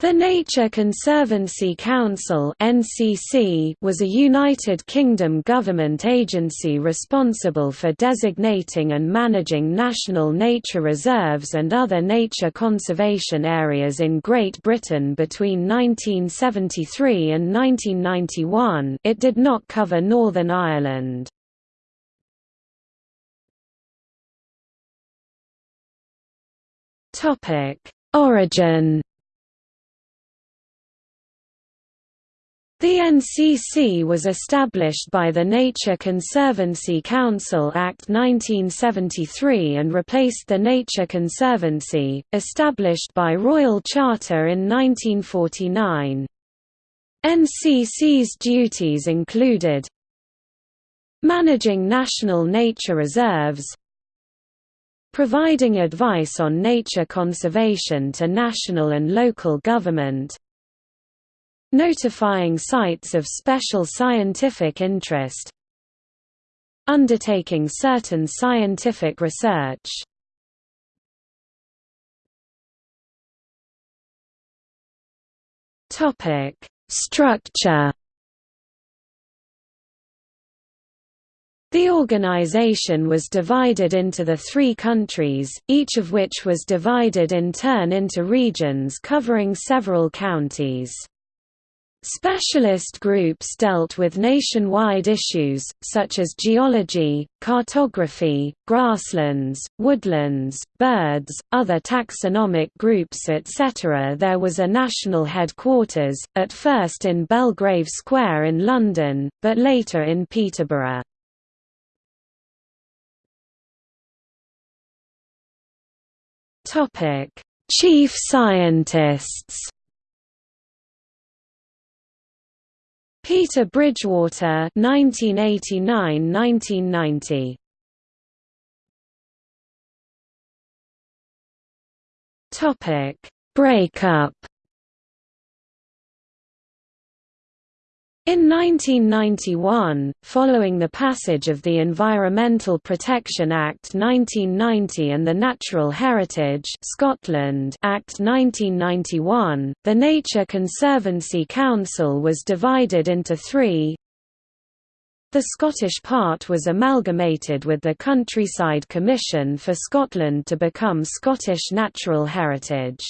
The Nature Conservancy Council was a United Kingdom government agency responsible for designating and managing national nature reserves and other nature conservation areas in Great Britain between 1973 and 1991. It did not cover Northern Ireland. Origin The NCC was established by the Nature Conservancy Council Act 1973 and replaced the Nature Conservancy, established by Royal Charter in 1949. NCC's duties included managing national nature reserves, providing advice on nature conservation to national and local government, notifying sites of special scientific interest undertaking certain scientific research Topic: Structure. The organization was divided into the three countries, each of which was divided in turn into regions covering several counties. Specialist groups dealt with nationwide issues, such as geology, cartography, grasslands, woodlands, birds, other taxonomic groups etc. There was a national headquarters, at first in Belgrave Square in London, but later in Peterborough. Chief scientists Peter Bridgewater 1989–1990 Topic. Breakup In 1991, following the passage of the Environmental Protection Act 1990 and the Natural Heritage Scotland Act 1991, the Nature Conservancy Council was divided into three. The Scottish part was amalgamated with the Countryside Commission for Scotland to become Scottish Natural Heritage.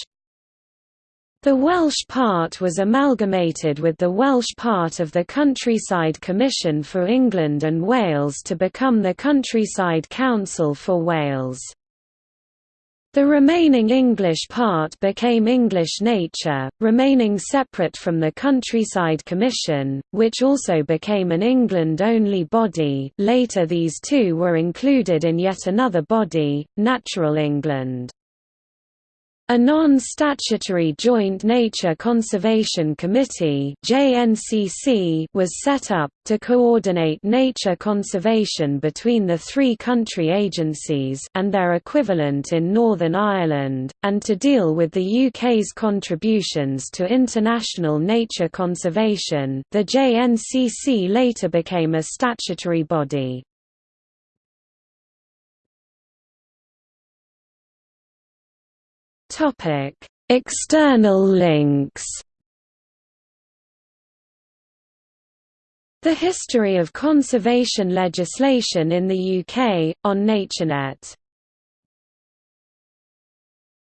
The Welsh part was amalgamated with the Welsh part of the Countryside Commission for England and Wales to become the Countryside Council for Wales. The remaining English part became English Nature, remaining separate from the Countryside Commission, which also became an England-only body later these two were included in yet another body, Natural England. A non-statutory Joint Nature Conservation Committee was set up, to coordinate nature conservation between the three country agencies and their equivalent in Northern Ireland, and to deal with the UK's contributions to international nature conservation the JNCC later became a statutory body. Topic: External links. The history of conservation legislation in the UK on NatureNet